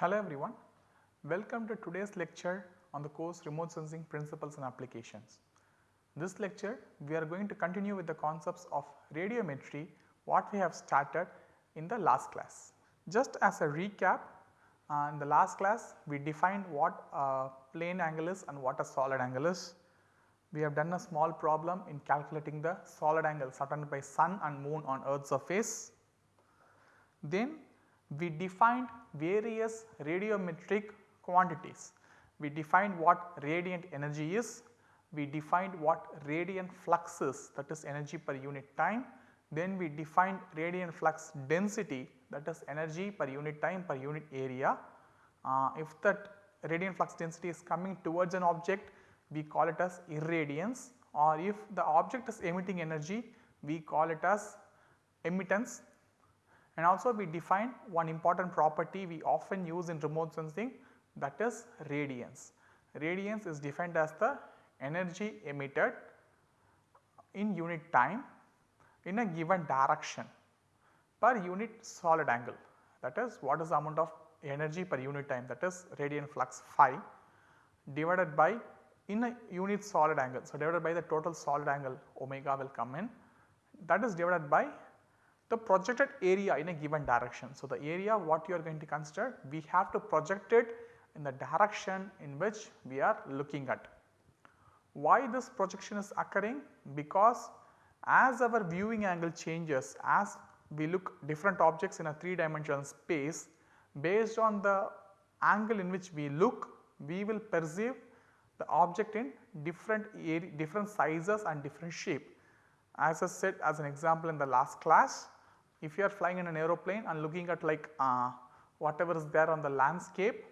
Hello everyone, welcome to today's lecture on the course Remote Sensing Principles and Applications. This lecture we are going to continue with the concepts of radiometry what we have started in the last class. Just as a recap uh, in the last class we defined what a plane angle is and what a solid angle is. We have done a small problem in calculating the solid angle surrounded by sun and moon on earth surface. Then we defined various radiometric quantities. We defined what radiant energy is, we defined what radiant flux is that is energy per unit time, then we defined radiant flux density that is energy per unit time per unit area. Uh, if that radiant flux density is coming towards an object we call it as irradiance or if the object is emitting energy we call it as emittance and also we define one important property we often use in remote sensing that is radiance. Radiance is defined as the energy emitted in unit time in a given direction per unit solid angle that is what is the amount of energy per unit time that is radiant flux phi divided by in a unit solid angle. So, divided by the total solid angle omega will come in that is divided by the projected area in a given direction. So, the area what you are going to consider we have to project it in the direction in which we are looking at. Why this projection is occurring? Because as our viewing angle changes as we look different objects in a 3 dimensional space based on the angle in which we look we will perceive the object in different area, different sizes and different shape. As I said as an example in the last class, if you are flying in an aeroplane and looking at like uh, whatever is there on the landscape,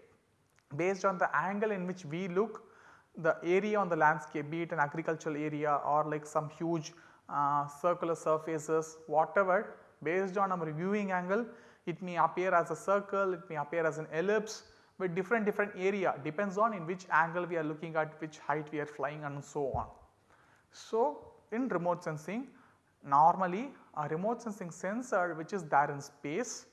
based on the angle in which we look, the area on the landscape be it an agricultural area or like some huge uh, circular surfaces whatever based on our viewing angle it may appear as a circle, it may appear as an ellipse, with different different area depends on in which angle we are looking at which height we are flying and so on. So, in remote sensing normally a remote sensing sensor which is there in space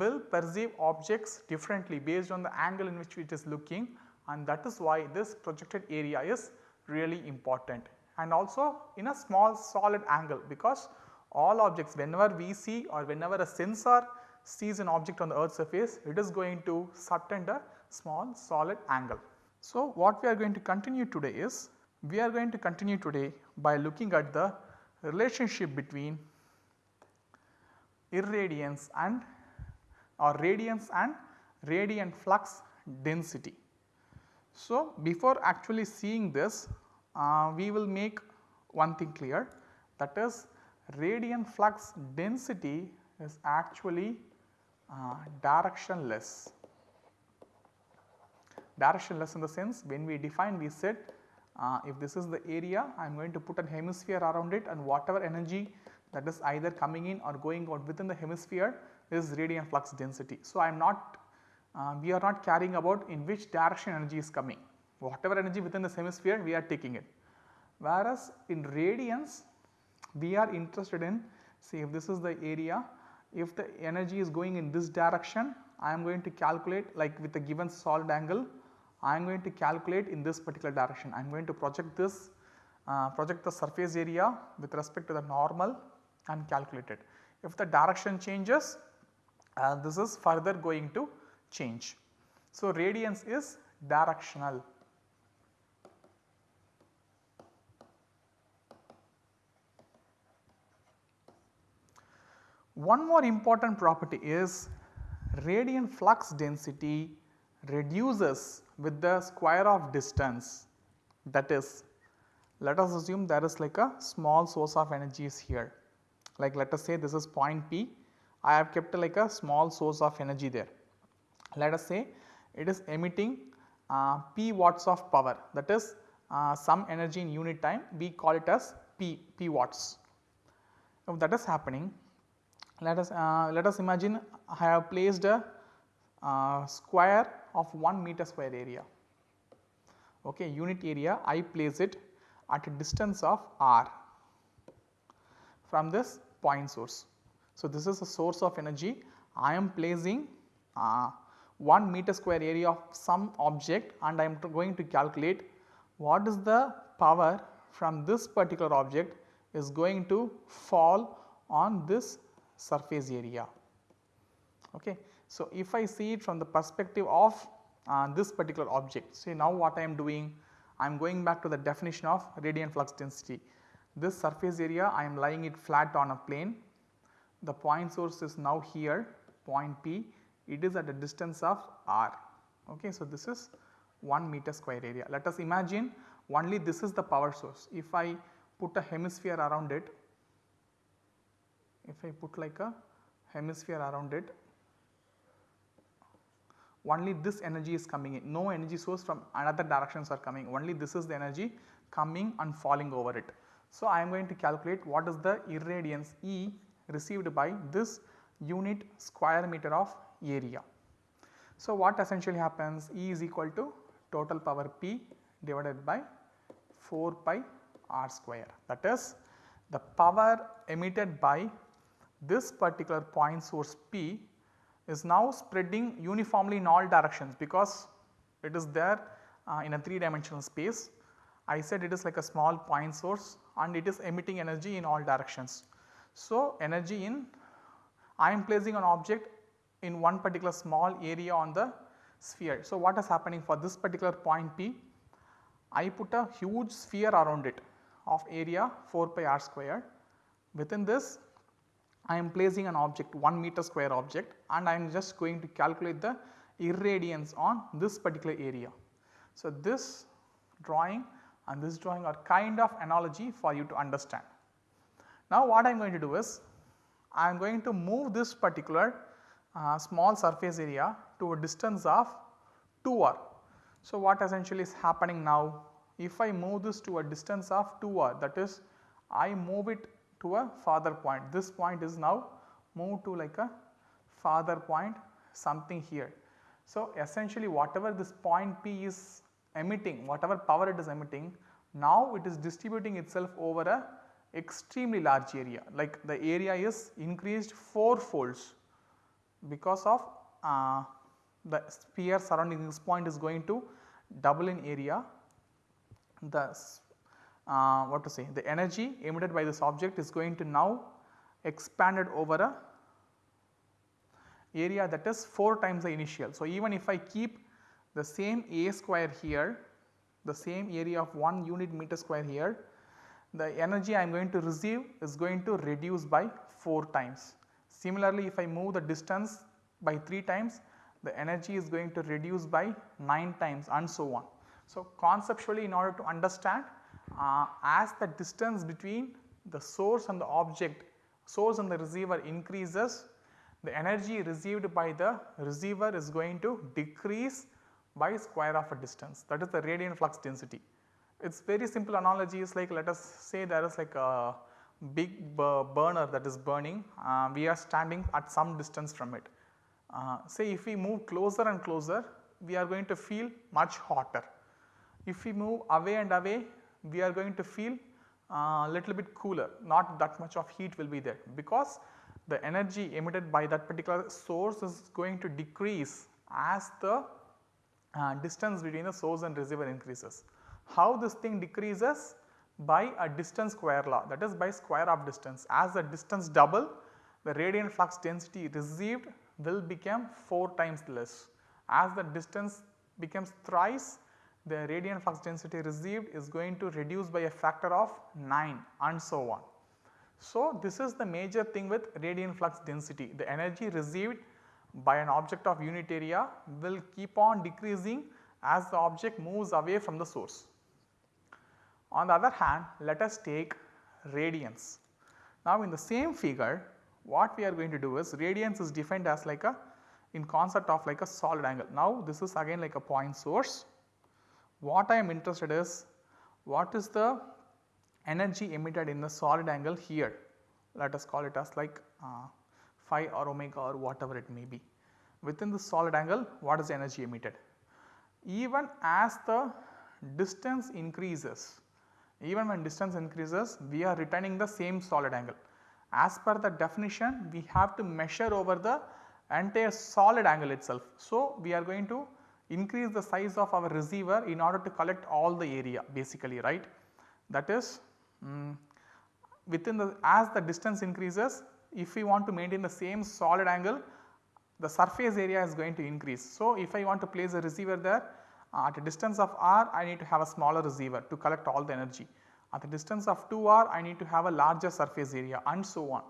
will perceive objects differently based on the angle in which it is looking and that is why this projected area is really important and also in a small solid angle because all objects whenever we see or whenever a sensor sees an object on the earth surface it is going to subtend a small solid angle. So, what we are going to continue today is we are going to continue today by looking at the relationship between irradiance and or radiance and radiant flux density. So, before actually seeing this uh, we will make one thing clear that is radiant flux density is actually uh, directionless. Directionless in the sense when we define we said uh, if this is the area I am going to put a hemisphere around it and whatever energy that is either coming in or going out within the hemisphere is radiant flux density. So, I am not uh, we are not caring about in which direction energy is coming whatever energy within this hemisphere we are taking it. Whereas, in radiance we are interested in say if this is the area if the energy is going in this direction I am going to calculate like with a given solid angle I am going to calculate in this particular direction. I am going to project this uh, project the surface area with respect to the normal and calculate it. If the direction changes uh, this is further going to change. So, radiance is directional. One more important property is radiant flux density reduces with the square of distance that is let us assume there is like a small source of energy is here like let us say this is point P. I have kept like a small source of energy there. Let us say it is emitting uh, P watts of power. That is uh, some energy in unit time. We call it as P, P watts. If that is happening. Let us uh, let us imagine I have placed a uh, square of 1 meter square area. Okay unit area I place it at a distance of r from this point source. So, this is a source of energy I am placing uh, 1 meter square area of some object and I am going to calculate what is the power from this particular object is going to fall on this surface area. Okay. So, if I see it from the perspective of uh, this particular object, see now what I am doing, I am going back to the definition of radiant flux density. This surface area I am lying it flat on a plane, the point source is now here point P, it is at a distance of r. Okay. So, this is 1 meter square area. Let us imagine only this is the power source. If I put a hemisphere around it, if I put like a hemisphere around it, only this energy is coming in, no energy source from another directions are coming, only this is the energy coming and falling over it. So, I am going to calculate what is the irradiance E received by this unit square meter of area. So, what essentially happens E is equal to total power P divided by 4 pi r square that is the power emitted by this particular point source P is now spreading uniformly in all directions because it is there uh, in a 3 dimensional space. I said it is like a small point source and it is emitting energy in all directions. So, energy in I am placing an object in one particular small area on the sphere. So, what is happening for this particular point P? I put a huge sphere around it of area 4 pi r square. Within this I am placing an object 1 meter square object and I am just going to calculate the irradiance on this particular area. So, this drawing and this drawing are kind of analogy for you to understand. Now, what I am going to do is I am going to move this particular uh, small surface area to a distance of 2r. So, what essentially is happening now if I move this to a distance of 2r that is I move it to a farther point. This point is now moved to like a farther point something here. So, essentially whatever this point P is emitting, whatever power it is emitting, now it is distributing itself over a extremely large area like the area is increased 4 folds because of uh, the sphere surrounding this point is going to double in area the uh, what to say the energy emitted by this object is going to now expanded over a area that is 4 times the initial. So, even if I keep the same A square here the same area of 1 unit meter square here the energy I am going to receive is going to reduce by 4 times. Similarly, if I move the distance by 3 times the energy is going to reduce by 9 times and so on. So, conceptually in order to understand uh, as the distance between the source and the object source and the receiver increases the energy received by the receiver is going to decrease by square of a distance that is the radiant flux density. It is very simple analogy is like let us say there is like a big burner that is burning uh, we are standing at some distance from it. Uh, say if we move closer and closer we are going to feel much hotter. If we move away and away we are going to feel a uh, little bit cooler not that much of heat will be there because the energy emitted by that particular source is going to decrease as the uh, distance between the source and receiver increases. How this thing decreases? By a distance square law that is by square of distance as the distance double the radiant flux density received will become 4 times less. As the distance becomes thrice the radiant flux density received is going to reduce by a factor of 9 and so on. So, this is the major thing with radiant flux density the energy received by an object of unit area will keep on decreasing as the object moves away from the source. On the other hand let us take radiance. Now, in the same figure what we are going to do is radiance is defined as like a in concept of like a solid angle. Now, this is again like a point source what I am interested is what is the energy emitted in the solid angle here let us call it as like uh, phi or omega or whatever it may be. Within the solid angle what is the energy emitted? Even as the distance increases, even when distance increases we are retaining the same solid angle. As per the definition we have to measure over the entire solid angle itself. So, we are going to increase the size of our receiver in order to collect all the area basically right. That is um, within the as the distance increases if we want to maintain the same solid angle the surface area is going to increase. So, if I want to place a receiver there uh, at a distance of r I need to have a smaller receiver to collect all the energy. At the distance of 2r I need to have a larger surface area and so on.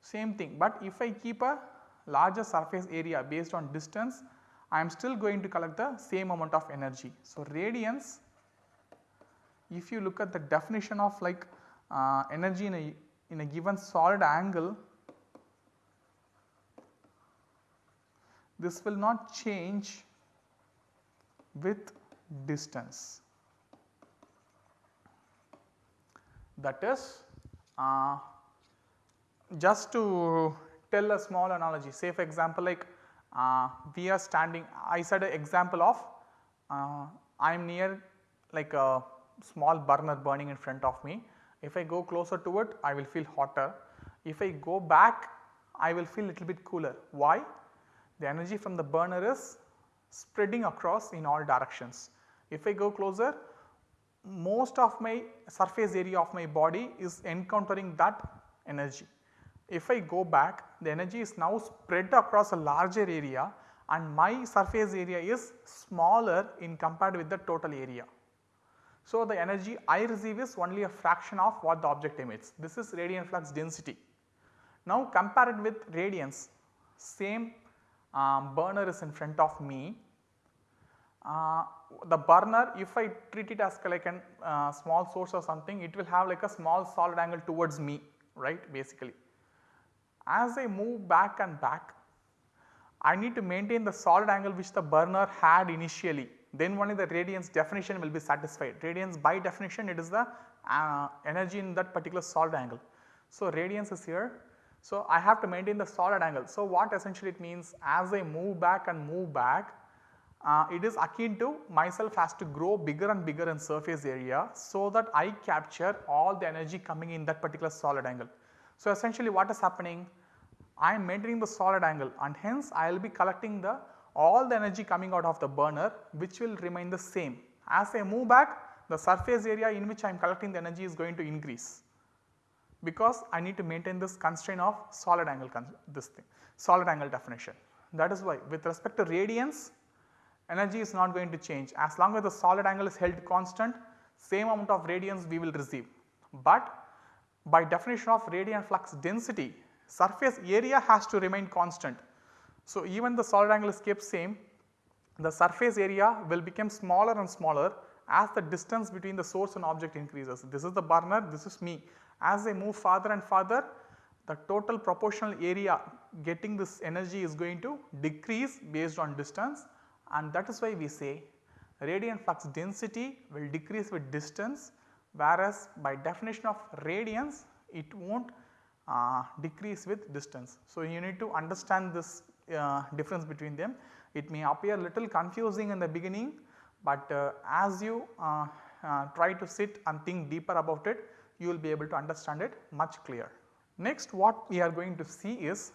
Same thing, but if I keep a larger surface area based on distance I am still going to collect the same amount of energy. So, radiance if you look at the definition of like uh, energy in a, in a given solid angle this will not change with distance. That is uh, just to tell a small analogy say for example like uh, we are standing I said an example of uh, I am near like a small burner burning in front of me. If I go closer to it I will feel hotter. If I go back I will feel little bit cooler. Why? The energy from the burner is spreading across in all directions. If I go closer most of my surface area of my body is encountering that energy. If I go back the energy is now spread across a larger area and my surface area is smaller in compared with the total area. So, the energy I receive is only a fraction of what the object emits. This is radiant flux density. Now, compare it with radiance, same um, burner is in front of me. Uh, the burner if I treat it as like a uh, small source or something it will have like a small solid angle towards me right basically. As I move back and back I need to maintain the solid angle which the burner had initially then only the radiance definition will be satisfied. Radiance by definition it is the uh, energy in that particular solid angle. So, radiance is here. So, I have to maintain the solid angle. So, what essentially it means as I move back and move back uh, it is akin to myself has to grow bigger and bigger in surface area so that I capture all the energy coming in that particular solid angle. So, essentially what is happening? I am maintaining the solid angle and hence I will be collecting the all the energy coming out of the burner which will remain the same. As I move back the surface area in which I am collecting the energy is going to increase because I need to maintain this constraint of solid angle this thing solid angle definition. That is why with respect to radiance energy is not going to change as long as the solid angle is held constant same amount of radiance we will receive. But by definition of radiant flux density surface area has to remain constant. So, even the solid angle is kept same the surface area will become smaller and smaller as the distance between the source and object increases. This is the burner, this is me. As they move farther and farther the total proportional area getting this energy is going to decrease based on distance and that is why we say radiant flux density will decrease with distance whereas by definition of radiance it will not uh, decrease with distance. So, you need to understand this uh, difference between them. It may appear little confusing in the beginning, but uh, as you uh, uh, try to sit and think deeper about it you will be able to understand it much clearer. Next what we are going to see is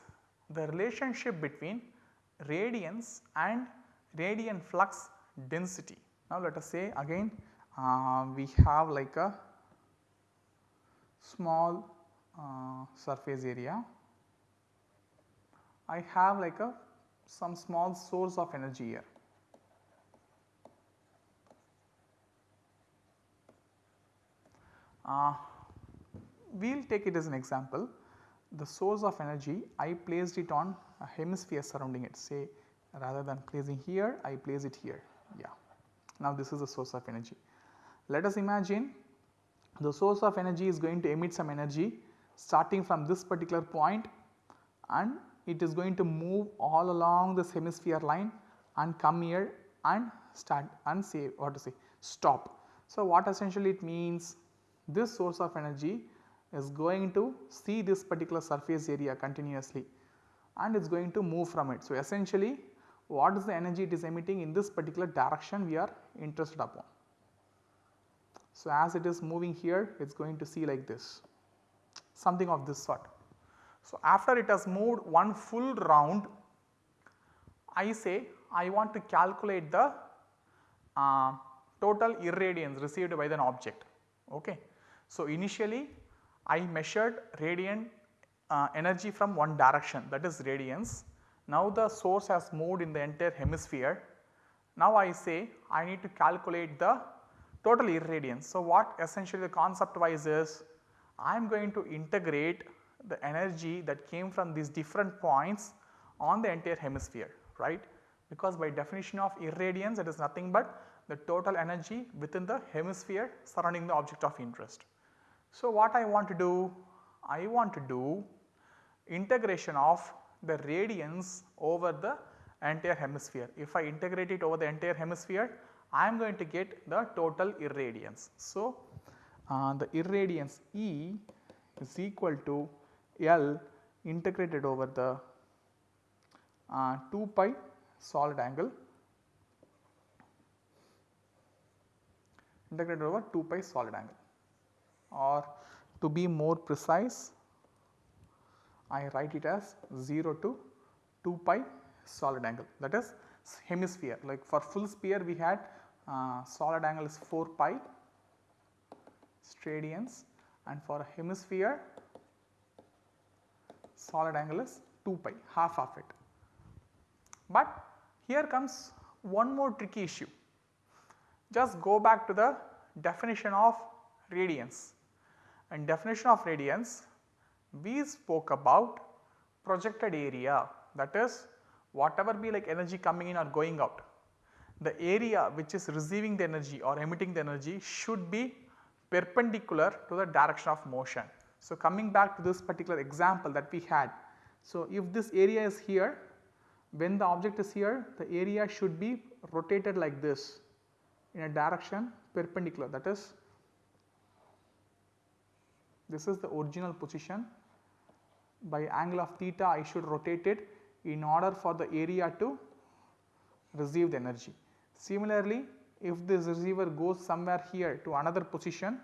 the relationship between radiance and radiant flux density. Now let us say again uh, we have like a small uh, surface area. I have like a some small source of energy here. Uh, we will take it as an example the source of energy I placed it on a hemisphere surrounding it say rather than placing here I place it here yeah. Now this is the source of energy. Let us imagine the source of energy is going to emit some energy starting from this particular point and it is going to move all along this hemisphere line and come here and start and say what to say stop. So, what essentially it means this source of energy is going to see this particular surface area continuously and it is going to move from it. So, essentially what is the energy it is emitting in this particular direction we are interested upon. So, as it is moving here it is going to see like this something of this sort. So, after it has moved one full round I say I want to calculate the uh, total irradiance received by an object. Okay. So, initially I measured radiant uh, energy from one direction that is radiance. Now the source has moved in the entire hemisphere. Now I say I need to calculate the total irradiance. So, what essentially the concept wise is I am going to integrate the energy that came from these different points on the entire hemisphere right because by definition of irradiance it is nothing but the total energy within the hemisphere surrounding the object of interest. So, what I want to do? I want to do integration of the radiance over the entire hemisphere. If I integrate it over the entire hemisphere, I am going to get the total irradiance. So, uh, the irradiance E is equal to L integrated over the uh, 2 pi solid angle integrated over 2 pi solid angle or to be more precise I write it as 0 to 2 pi solid angle. That is hemisphere. Like for full sphere we had uh, solid angle is 4 pi steradians and for hemisphere solid angle is 2 pi half of it. But here comes one more tricky issue. Just go back to the definition of radiance and definition of radiance we spoke about projected area that is whatever be like energy coming in or going out the area which is receiving the energy or emitting the energy should be perpendicular to the direction of motion. So, coming back to this particular example that we had. So, if this area is here when the object is here the area should be rotated like this in a direction perpendicular that is this is the original position by angle of theta I should rotate it in order for the area to receive the energy. Similarly, if this receiver goes somewhere here to another position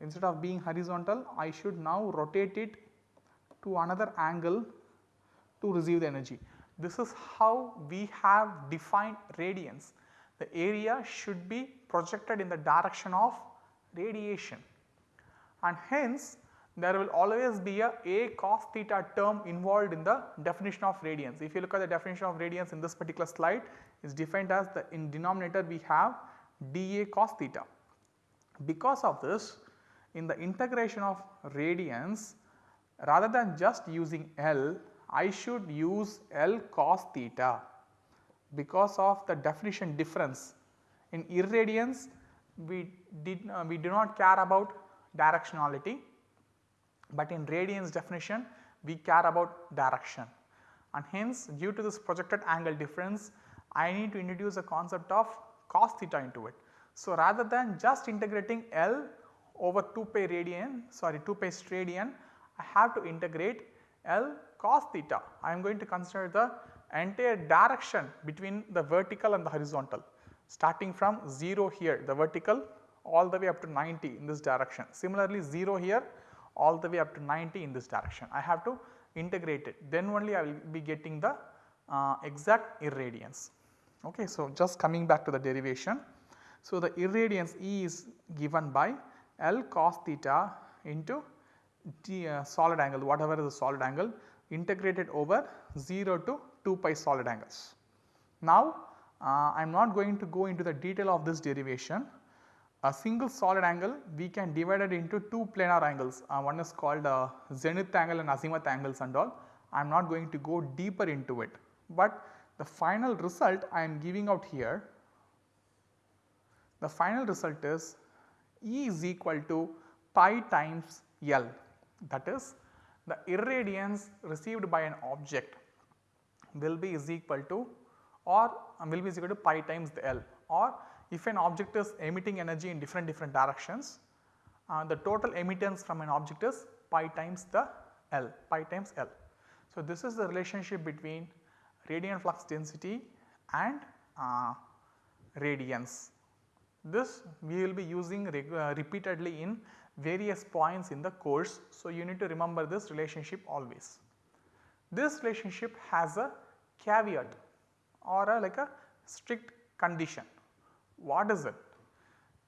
instead of being horizontal I should now rotate it to another angle to receive the energy. This is how we have defined radiance. The area should be projected in the direction of radiation and hence there will always be a a cos theta term involved in the definition of radiance. If you look at the definition of radiance in this particular slide is defined as the in denominator we have dA cos theta. Because of this in the integration of radiance rather than just using L I should use L cos theta because of the definition difference. In irradiance we did uh, we do not care about directionality, but in radiance definition we care about direction and hence due to this projected angle difference I need to introduce a concept of cos theta into it. So, rather than just integrating L over 2 pi radian sorry 2 pi steradian I have to integrate L cos theta. I am going to consider the entire direction between the vertical and the horizontal starting from 0 here the vertical all the way up to 90 in this direction. Similarly 0 here all the way up to 90 in this direction. I have to integrate it then only I will be getting the uh, exact irradiance. Okay. So, just coming back to the derivation. So, the irradiance E is given by L cos theta into the uh, solid angle whatever is the solid angle integrated over 0 to 2 pi solid angles. Now, uh, I am not going to go into the detail of this derivation. A single solid angle we can divide it into two planar angles. Uh, one is called uh, zenith angle and azimuth angles and all. I am not going to go deeper into it, but the final result I am giving out here. The final result is E is equal to pi times L that is the irradiance received by an object will be is equal to or will be is equal to pi times the L or if an object is emitting energy in different different directions uh, the total emittance from an object is pi times the L pi times L. So, this is the relationship between radiant flux density and uh, radiance. This we will be using uh, repeatedly in various points in the course. So, you need to remember this relationship always. This relationship has a caveat or a like a strict condition. What is it?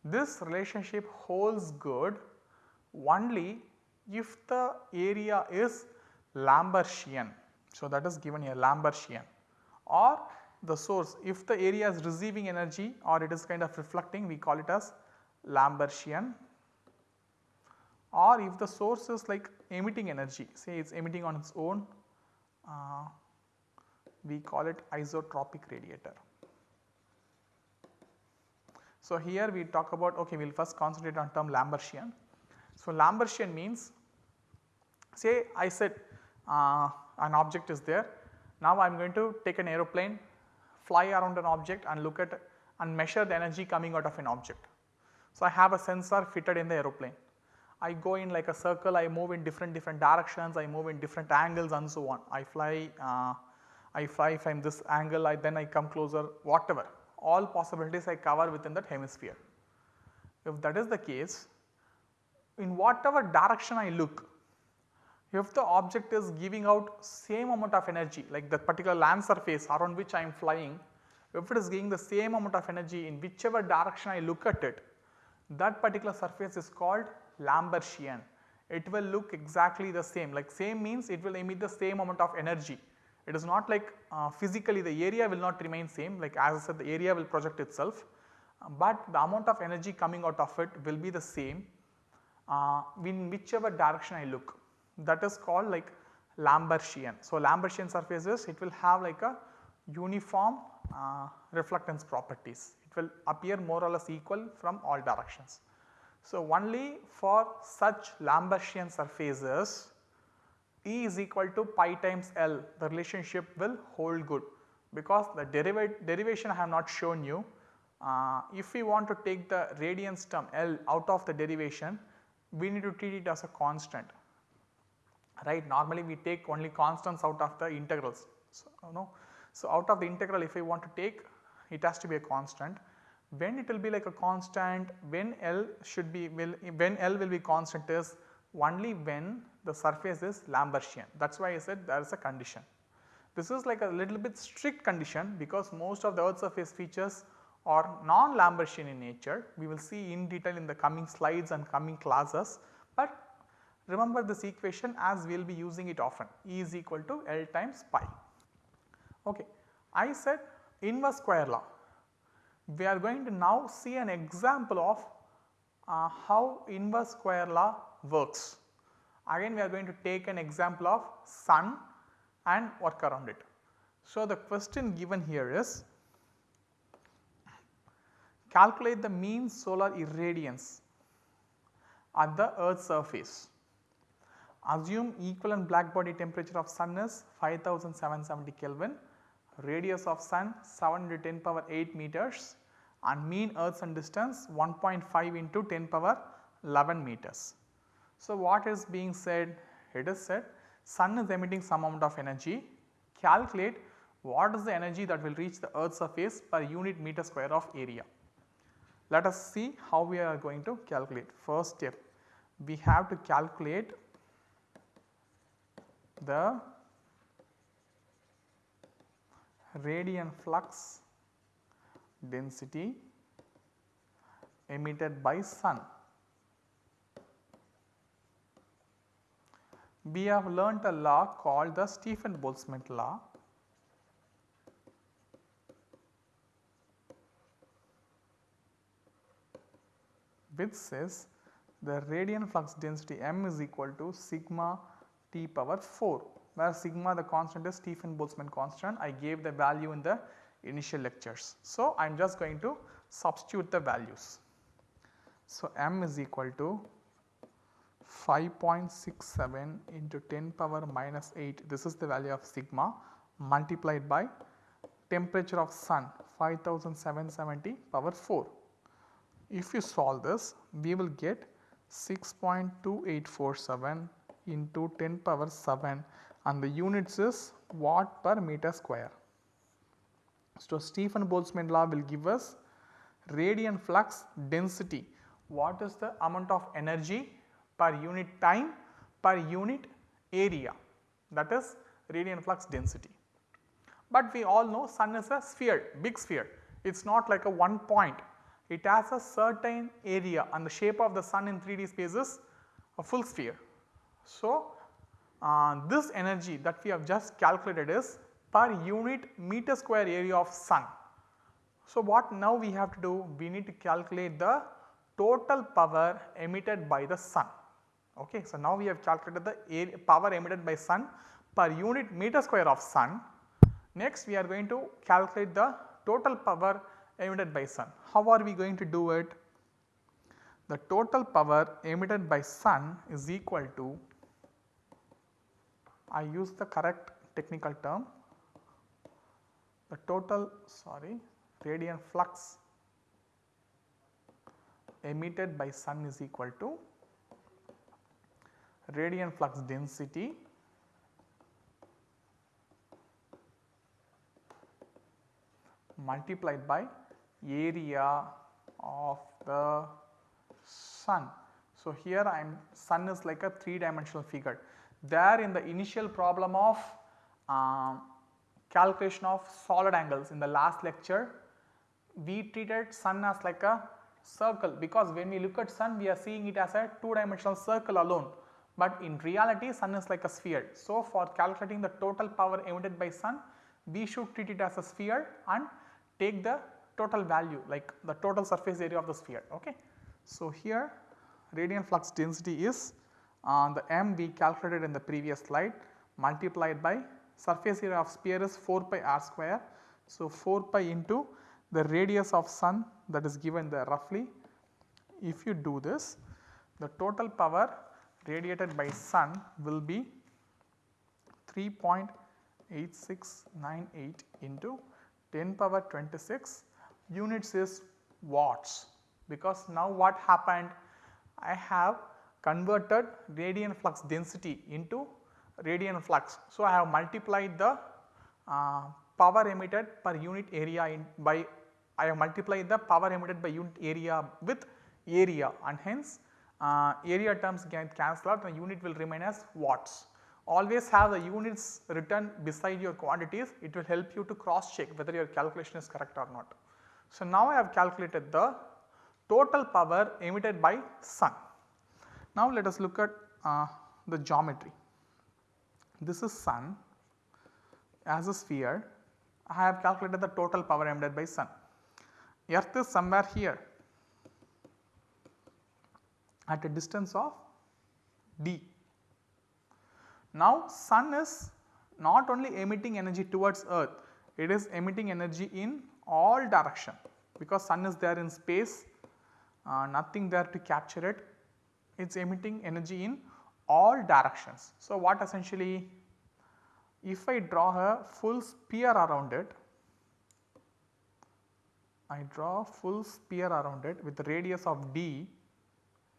This relationship holds good only if the area is Lambertian. So, that is given here Lambertian or the source if the area is receiving energy or it is kind of reflecting we call it as Lambertian or if the source is like emitting energy say it is emitting on its own uh, we call it isotropic radiator. So, here we talk about okay we will first concentrate on term Lambertian. So, Lambertian means say I said uh, an object is there now I am going to take an aeroplane fly around an object and look at and measure the energy coming out of an object. So, I have a sensor fitted in the aeroplane. I go in like a circle, I move in different different directions, I move in different angles and so on. I fly, uh, I fly from this angle, I then I come closer, whatever. All possibilities I cover within that hemisphere. If that is the case, in whatever direction I look, if the object is giving out same amount of energy like the particular land surface around which I am flying, if it is giving the same amount of energy in whichever direction I look at it, that particular surface is called Lambertian. It will look exactly the same like same means it will emit the same amount of energy. It is not like uh, physically the area will not remain same like as I said the area will project itself, uh, but the amount of energy coming out of it will be the same uh, in whichever direction I look that is called like Lambertian. So, Lambertian surfaces it will have like a uniform uh, reflectance properties, it will appear more or less equal from all directions. So, only for such Lambertian surfaces E is equal to pi times L the relationship will hold good because the derivation I have not shown you. Uh, if we want to take the radiance term L out of the derivation we need to treat it as a constant right. Normally we take only constants out of the integrals. So, so out of the integral if we want to take it has to be a constant. When it will be like a constant, when L should be will when L will be constant is only when the surface is Lambertian. That is why I said there is a condition. This is like a little bit strict condition because most of the earth surface features are non-Lambertian in nature. We will see in detail in the coming slides and coming classes, but Remember this equation as we will be using it often E is equal to L times pi. Okay. I said inverse square law. We are going to now see an example of uh, how inverse square law works. Again we are going to take an example of sun and work around it. So, the question given here is calculate the mean solar irradiance at the earth surface Assume equivalent black body temperature of sun is 5770 Kelvin, radius of sun 710 power 8 meters and mean earth sun distance 1.5 into 10 power 11 meters. So, what is being said? It is said sun is emitting some amount of energy, calculate what is the energy that will reach the earth surface per unit meter square of area. Let us see how we are going to calculate. First step, we have to calculate the radiant flux density emitted by sun. We have learnt a law called the Stefan Boltzmann law. which says the radiant flux density m is equal to sigma t power 4 where sigma the constant is Stefan Boltzmann constant I gave the value in the initial lectures. So, I am just going to substitute the values. So, m is equal to 5.67 into 10 power minus 8 this is the value of sigma multiplied by temperature of sun 5770 power 4. If you solve this we will get 6.2847 into 10 power 7 and the units is watt per meter square. So, Stefan Boltzmann law will give us radiant flux density. What is the amount of energy per unit time per unit area that is radiant flux density. but we all know sun is a sphere, big sphere. It is not like a one point. It has a certain area and the shape of the sun in 3D space is a full sphere. So, uh, this energy that we have just calculated is per unit meter square area of sun. So, what now we have to do? We need to calculate the total power emitted by the sun. Okay. So, now we have calculated the power emitted by sun per unit meter square of sun. Next we are going to calculate the total power emitted by sun. How are we going to do it? The total power emitted by sun is equal to I use the correct technical term the total sorry radiant flux emitted by sun is equal to radiant flux density multiplied by area of the sun. So, here I am sun is like a 3 dimensional figure. There in the initial problem of uh, calculation of solid angles in the last lecture, we treated sun as like a circle because when we look at sun we are seeing it as a 2 dimensional circle alone, but in reality sun is like a sphere. So, for calculating the total power emitted by sun we should treat it as a sphere and take the total value like the total surface area of the sphere. Okay. So, here radiant flux density is uh, the m we calculated in the previous slide multiplied by surface area of sphere is 4 pi r square. So, 4 pi into the radius of sun that is given there roughly. If you do this the total power radiated by sun will be 3.8698 into 10 power 26 units is watts because now what happened I have converted radiant flux density into radiant flux. So, I have multiplied the uh, power emitted per unit area in by I have multiplied the power emitted by unit area with area and hence uh, area terms get cancel out the unit will remain as watts. Always have the units written beside your quantities it will help you to cross check whether your calculation is correct or not. So, now I have calculated the total power emitted by sun. Now, let us look at uh, the geometry. This is sun as a sphere I have calculated the total power emitted by sun. Earth is somewhere here at a distance of d. Now, sun is not only emitting energy towards earth, it is emitting energy in all direction because sun is there in space, uh, nothing there to capture it, it is emitting energy in all directions. So, what essentially if I draw a full sphere around it, I draw full sphere around it with radius of d,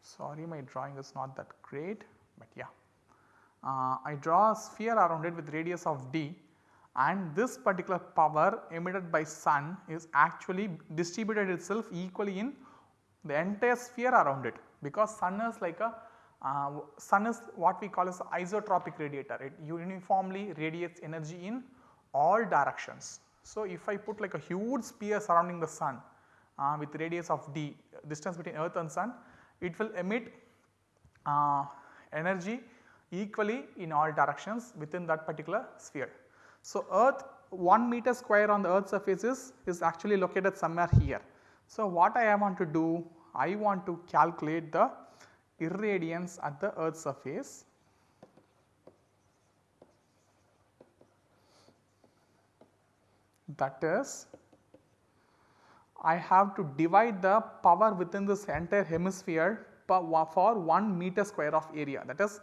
sorry my drawing is not that great, but yeah. Uh, I draw a sphere around it with radius of d and this particular power emitted by sun is actually distributed itself equally in the entire sphere around it because sun is like a uh, sun is what we call as isotropic radiator it uniformly radiates energy in all directions. So, if I put like a huge sphere surrounding the sun uh, with radius of d distance between earth and sun it will emit uh, energy equally in all directions within that particular sphere. So, earth 1 meter square on the earth surface is, is actually located somewhere here. So, what I want to do I want to calculate the irradiance at the earth surface that is I have to divide the power within this entire hemisphere for 1 meter square of area. That is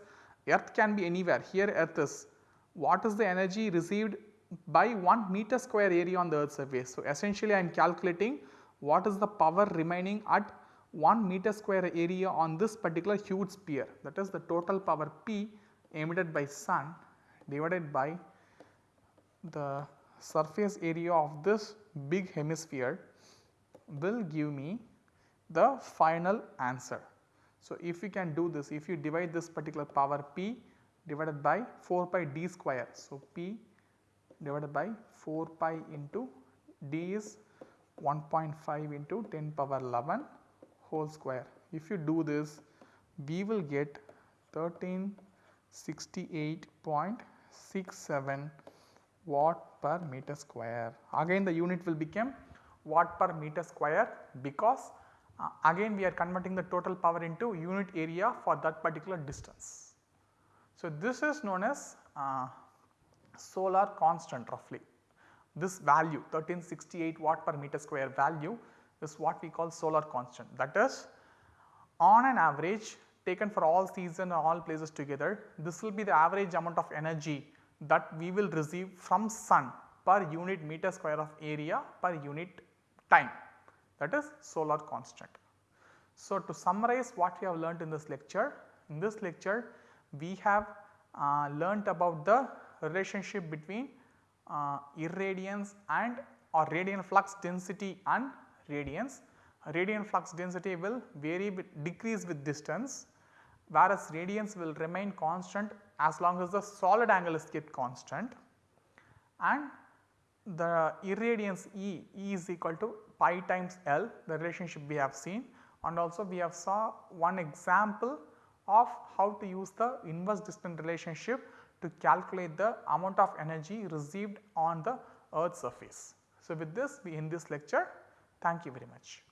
earth can be anywhere. Here earth is. What is the energy received by 1 meter square area on the earth surface. So, essentially I am calculating what is the power remaining at 1 meter square area on this particular huge sphere. That is the total power P emitted by sun divided by the surface area of this big hemisphere will give me the final answer. So, if you can do this if you divide this particular power P divided by 4 pi d square. So, P divided by 4 pi into d is 1.5 into 10 power 11 whole square. If you do this we will get 1368.67 watt per meter square. Again the unit will become watt per meter square because uh, again we are converting the total power into unit area for that particular distance. So, this is known as uh, solar constant roughly. This value 1368 watt per meter square value is what we call solar constant that is on an average taken for all season and all places together this will be the average amount of energy that we will receive from sun per unit meter square of area per unit time that is solar constant. So, to summarize what we have learnt in this lecture, in this lecture we have uh, learnt about the relationship between uh, irradiance and or radiant flux density and radiance. Radiant flux density will vary with decrease with distance whereas radiance will remain constant as long as the solid angle is kept constant and the irradiance E, E is equal to pi times L the relationship we have seen and also we have saw one example of how to use the inverse distance relationship to calculate the amount of energy received on the earth surface. So, with this we end this lecture thank you very much.